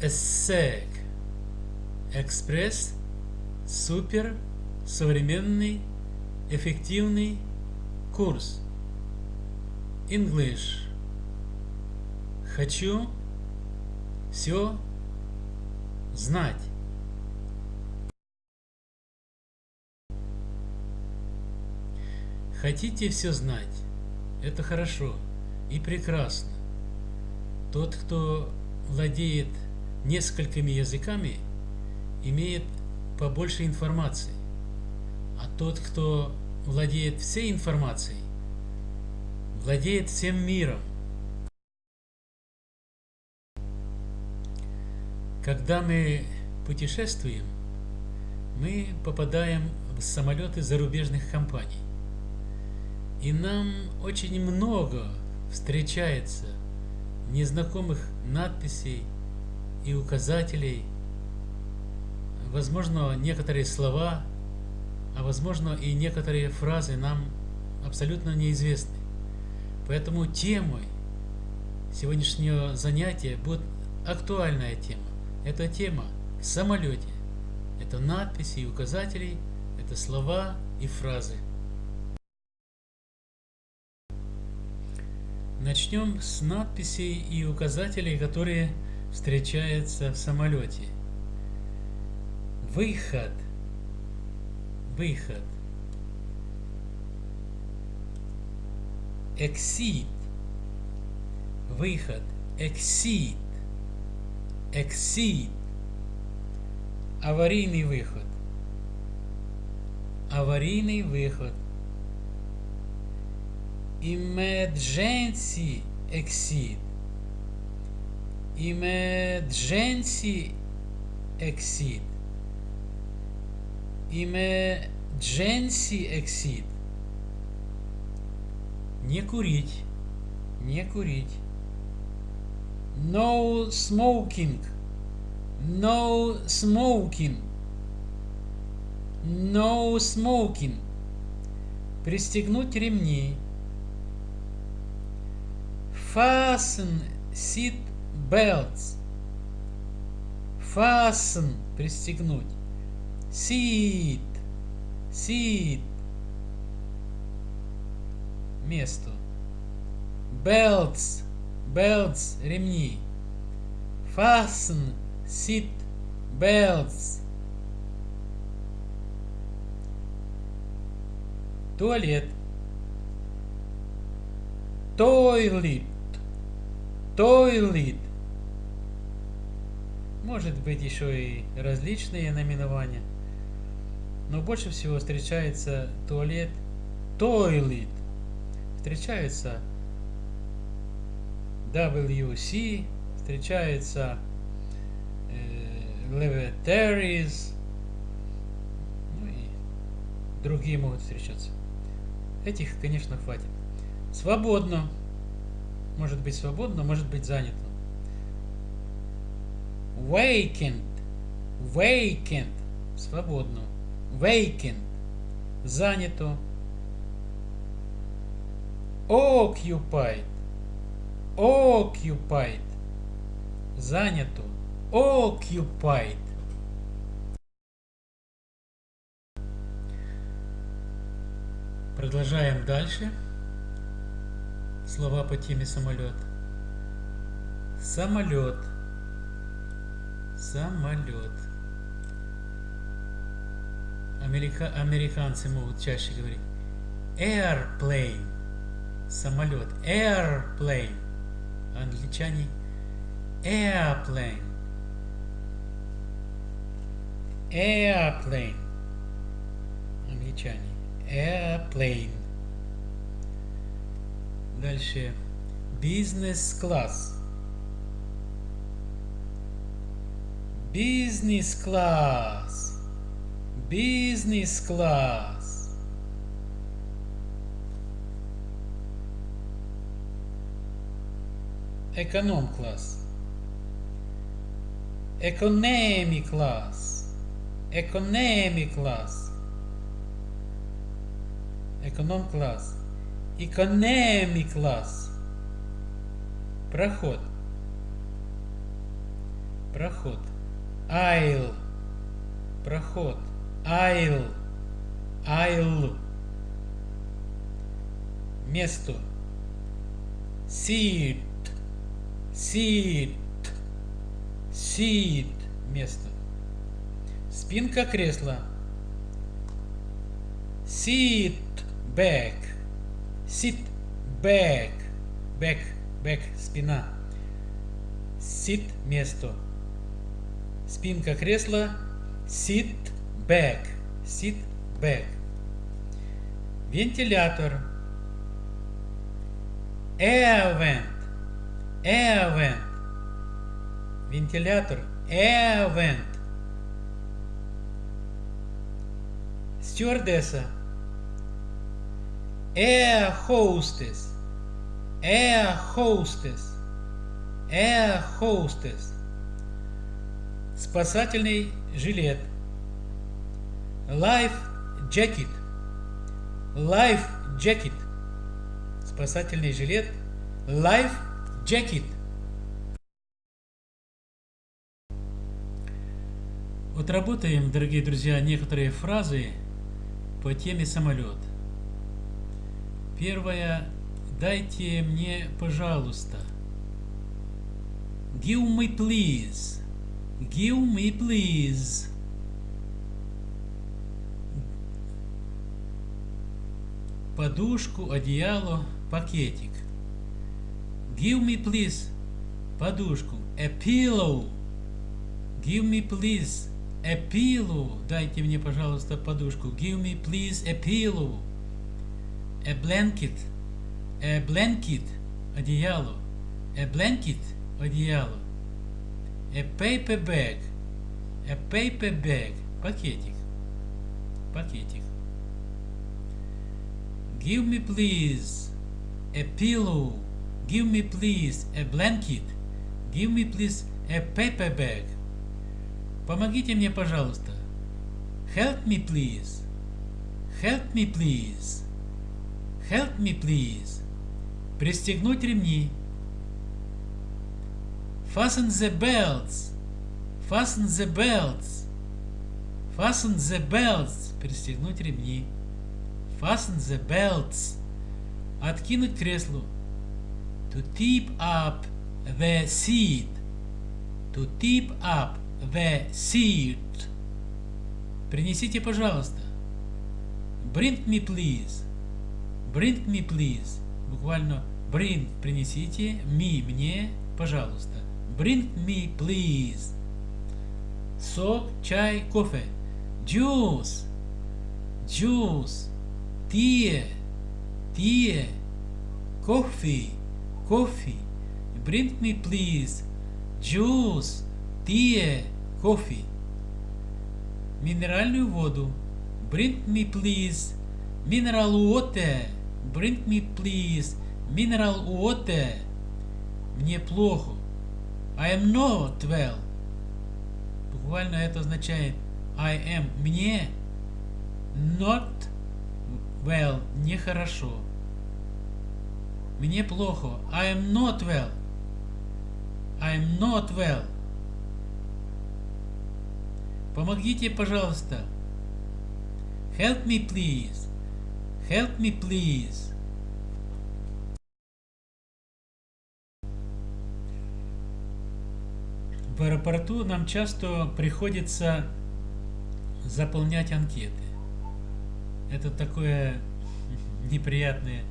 ESSEC. Экспресс. Супер. Современный. Эффективный курс. English. Хочу все знать. Хотите все знать? Это хорошо и прекрасно. Тот, кто владеет несколькими языками, имеет побольше информации. А тот, кто владеет всей информацией, владеет всем миром. Когда мы путешествуем, мы попадаем в самолеты зарубежных компаний. И нам очень много встречается незнакомых надписей и указателей, возможно, некоторые слова, а возможно и некоторые фразы нам абсолютно неизвестны. Поэтому темой сегодняшнего занятия будет актуальная тема. Это тема в самолете. Это надписи и указатели, это слова и фразы. Начнем с надписей и указателей, которые встречаются в самолете. Выход. Выход. Exit. Выход. Exit. Exit. Аварийный выход. Аварийный выход. emergency exit emergency exit emergency exit не курить не курить no smoking no smoking no smoking пристегнуть ремни Fasten seat belts. Fasten – пристегнуть. Seat. Seat. Месту. Belts. Belts – ремни. Fasten seat belts. Туалет. Toilet toilet. Может быть еще и различные наименования. Но больше всего встречается туалет toilet. Встречается WC, встречается э, lavatories, ну и другие могут встречаться. Этих, конечно, хватит. Свободно может быть свободно, может быть занято. Vacant. Vacant. Свободно. Vacant. Занято. Occupied. Occupied. Занято. Occupied. Продолжаем дальше слова по теме самолет. Самолет. Самолет. Америка... Американцы могут чаще говорить. Airplane. Самолет. Airplane. Англичане. Airplane. Airplane. Англичане. Airplane. Дальше. Бизнес-класс. Бизнес-класс. Бизнес-класс. Эконом-класс. Экономи-класс. Экономи-класс. Эконом-класс. Class. Проход. Проход. Айл. Проход. Айл. Айл. Место. Seat. Seat. Seat. Место. Спинка кресла. Sit back. Sit back. Back. Back. Спина. Sit место. Спинка кресла. Sit back. Sit back. Вентилятор. Air vent. Air vent. Вентилятор. Air vent. Стюардесса. Air hostess. Air hostess. Air hostess. Спасательный жилет. Life jacket. Life jacket. Спасательный жилет. Life jacket. Вот работаем, дорогие друзья, некоторые фразы по теме самолет. Первое. Дайте мне, пожалуйста. Give me please. Give me please. Подушку, одеяло, пакетик. Give me please. Подушку. A pillow. Give me please. A pillow. Дайте мне, пожалуйста, подушку. Give me please a pillow. A blanket. A blanket. Одеяло. A blanket. Одеяло. A paper bag. A paper bag. Пакетик. Пакетик. Give me please a pillow. Give me please a blanket. Give me please a paper bag. Помогите мне, пожалуйста. Help me please. Help me please. Help me please. Пристегнуть ремни. Fasten the belts. Fasten the belts. Fasten the belts. Пристегнуть ремни. Fasten the belts. Откинуть кресло. To tip up the seat. To tip up the seat. Принесите, пожалуйста. Bring me please. Bring me please. Буквально bring принесите, me мне, пожалуйста. Bring me please. Сок, чай, кофе. Juice. Juice. Tea. Tea. Coffee. Coffee. Bring me please. Juice. Tea. Coffee. Минеральную воду. Bring me please. Mineral water. Bring me please. Mineral water. Мне плохо. I am not well. Буквально это означает I am мне not well нехорошо. Мне плохо. I am not well. I am not well. Помогите, пожалуйста. Help me, please. Help me, please. В аэропорту нам часто приходится заполнять анкеты. Это такое неприятное,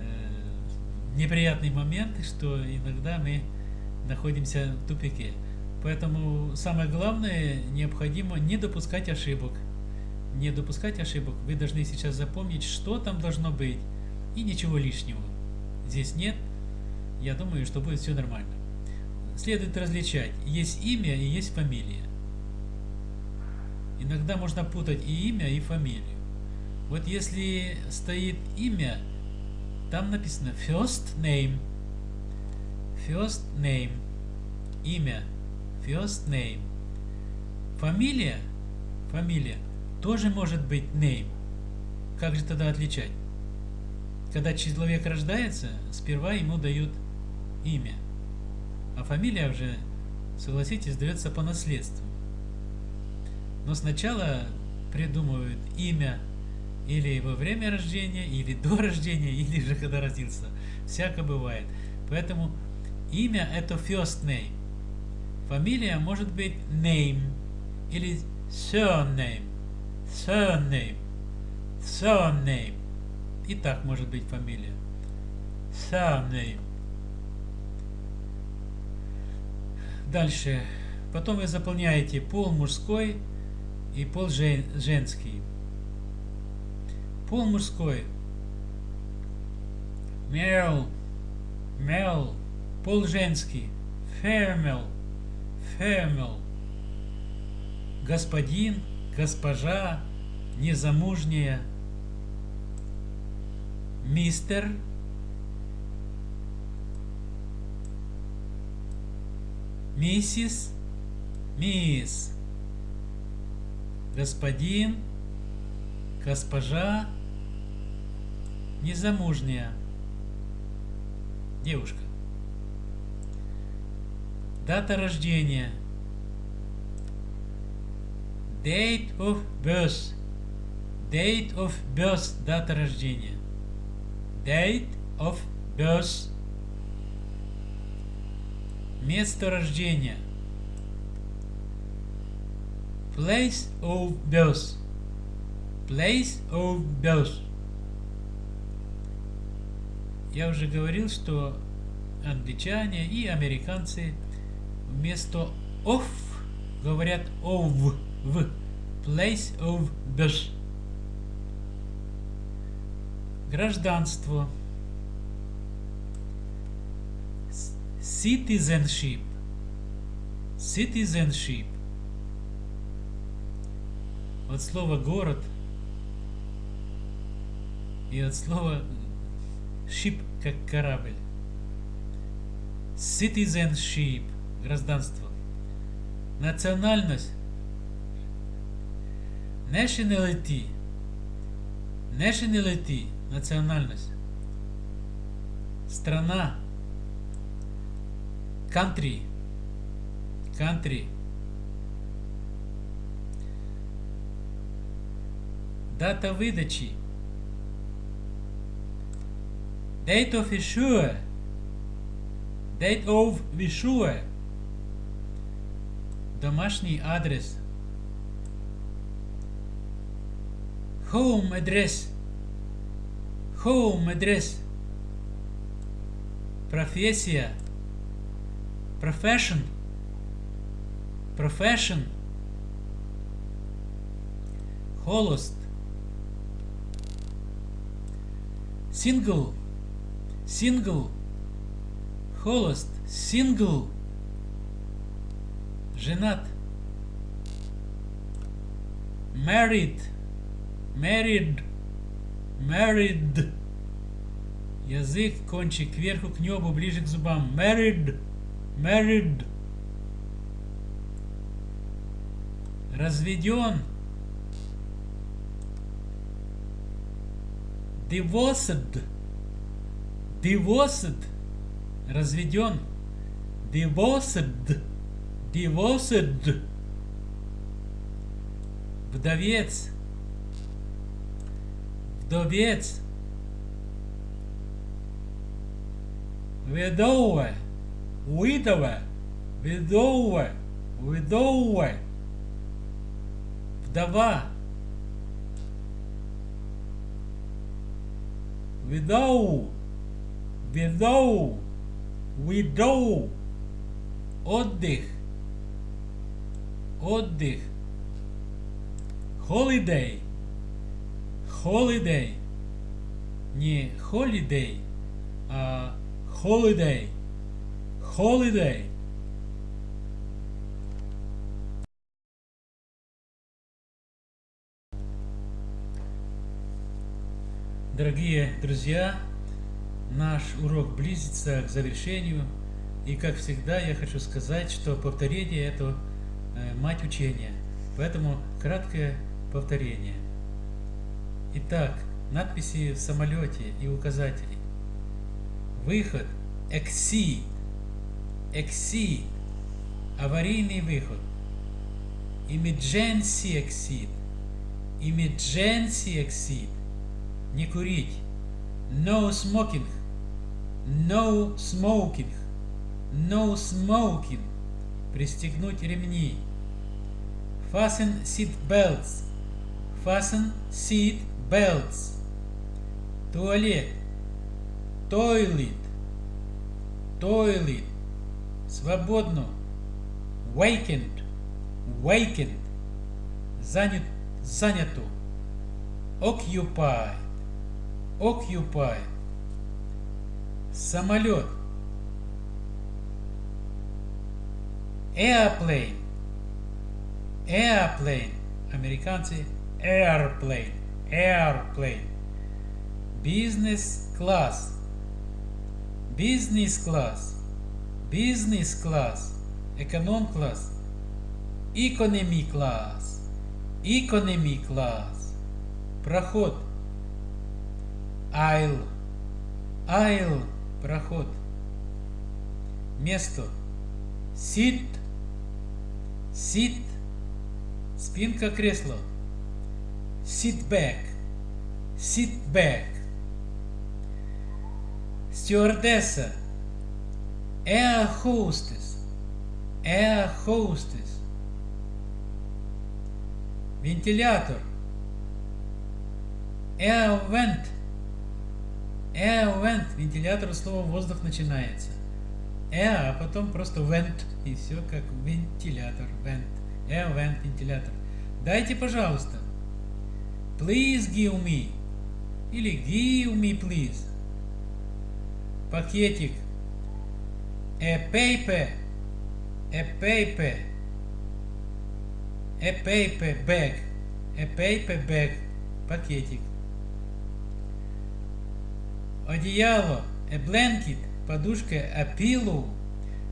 э, неприятный момент, что иногда мы находимся в тупике. Поэтому самое главное, необходимо не допускать ошибок. Не допускать ошибок. Вы должны сейчас запомнить, что там должно быть, и ничего лишнего. Здесь нет. Я думаю, что будет все нормально. Следует различать. Есть имя и есть фамилия. Иногда можно путать и имя, и фамилию. Вот если стоит имя, там написано first name. First name. Имя. First name. Фамилия. Фамилия. Тоже может быть name. Как же тогда отличать? Когда человек рождается, сперва ему дают имя. А фамилия уже согласитесь, дается по наследству. Но сначала придумывают имя или во время рождения, или до рождения, или же когда родился. Всяко бывает. Поэтому имя это first name. Фамилия может быть name или surname. Surname. Surname. И так может быть фамилия. Surname. Дальше. Потом вы заполняете пол мужской и пол жен, женский. Пол мужской. Male. Male. Пол женский. Female. Female. Господин, госпожа, незамужняя. Мистер. Миссис. Мисс. Господин. Госпожа. Незамужняя. Девушка. Дата рождения. Date of birth. Date of birth. Дата рождения. Date of birth. Место рождения. Place of birth. Place of birth. Я уже говорил, что англичане и американцы вместо of говорят of в place of birth. Гражданство. Citizenship. Citizenship. От слова город и от слова ship как корабль. Citizenship. Гражданство. Национальность. Nationality. Nationality. Национальность. Страна. Country. Country. Дата выдачи. Date of issue. Date of issue. Домашний адрес. Home address. Home address. Профессия. Profession. Profession. Холост. Single. Single. Холост. Single. Женат. Married. Married. Married. Язык, кончик кверху, к небу, ближе к зубам. Married. Married. Разведен. Divorced. Divorced. Разведен. Divorced. Divorced. Вдовец. Вдовец. Widower. Widower. Widower. Widower. Вдова. Widow. Widow. Widow. Отдых. Отдых. Holiday. Holiday. Не holiday, а holiday. Holiday. Дорогие друзья, наш урок близится к завершению. И как всегда я хочу сказать, что повторение это э, мать учения. Поэтому краткое повторение. Итак, надписи в самолете и указатели. Выход. Exceed. Exceed. аварийный выход. Emergency exit. Emergency exit. Не курить. No smoking. No smoking. No smoking. Пристегнуть ремни. Fasten seat belts. Fasten seat belts. Туалет. Toilet. Toilet. Свободно. Vacant. Vacant. Занят. Занято. Occupied. Occupied. Самолет. Airplane. Airplane. Американцы airplane. Airplane. Business class. Business class. Business class. Эконом класс. Economy class. Economy class. Проход. Aisle. Aisle. Проход. Место. Sit. Sit. Спинка кресла. Sit back. Sit back. Стюардесса. Air hostess. Air hostess. Вентилятор. Air vent. Air vent. Вентилятор слово воздух начинается. Air, а потом просто vent. И все как вентилятор. Vent. Air vent. Вентилятор. Дайте, пожалуйста. Please give me. Или give me, please. Пакетик. A paper. A paper. A paper bag. A paper bag. Пакетик. Одеяло. A blanket. Подушка. A pillow.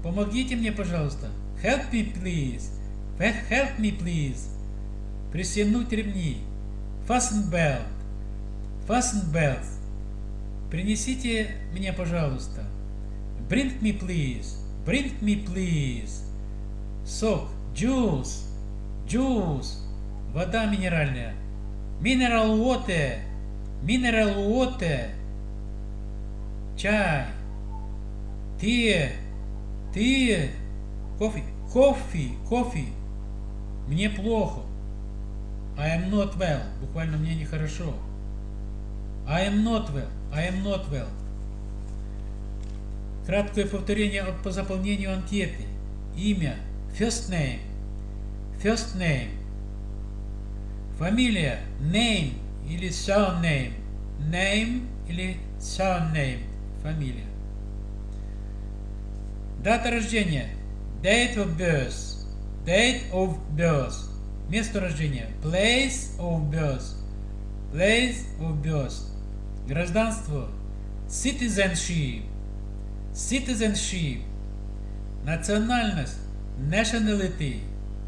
Помогите мне, пожалуйста. Help me, please. Help me, please. Пристегнуть ремни. Fasten belt. Fasten belt. Принесите мне, пожалуйста. Bring me, please. Bring me, please. Сок. Juice. Juice. Вода минеральная. Mineral water. Mineral water. Чай. Tea. Tea. Кофе. Кофе. Кофе. Мне плохо. I am not well. Буквально мне нехорошо. I am not well. I am not well. Краткое повторение по заполнению анкеты. Имя. First name. First name. Фамилия. Name или surname. Name или surname. Фамилия. Дата рождения. Date of birth. Date of birth. Место рождения. Place of birth. Place of birth. Гражданство. Citizenship. Citizenship. Национальность. Nationality.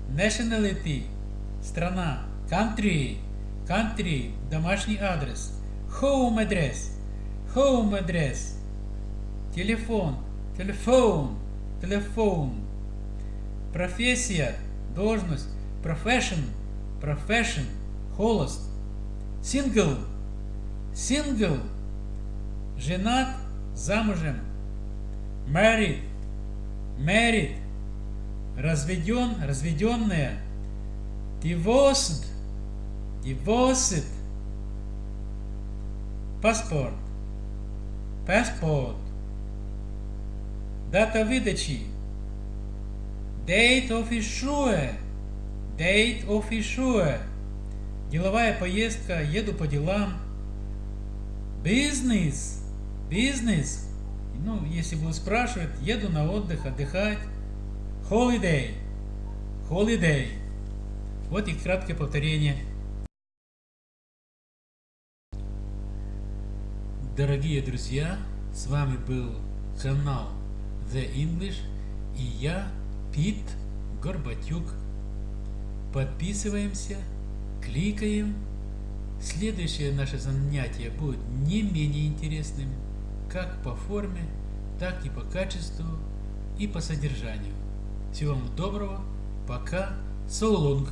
Nationality. Страна. Country. Country. Домашний адрес. Home address. Home address. Телефон. Телефон. Телефон. Профессия. Должность. Profession. Profession. Холост. Single. Single. Женат. Замужем. Married. Married. Разведен. Разведенная. Divorced. Divorced. Паспорт. Passport. Дата выдачи. Date of issue. Date of issue. Деловая поездка, еду по делам. Business. Business. Ну, если будут спрашивать, еду на отдых, отдыхать. Holiday. Holiday. Вот и краткое повторение. Дорогие друзья, с вами был канал The English и я, Пит Горбатюк. Подписываемся, кликаем. Следующее наше занятие будет не менее интересным, как по форме, так и по качеству и по содержанию. Всего вам доброго. Пока. Солонг.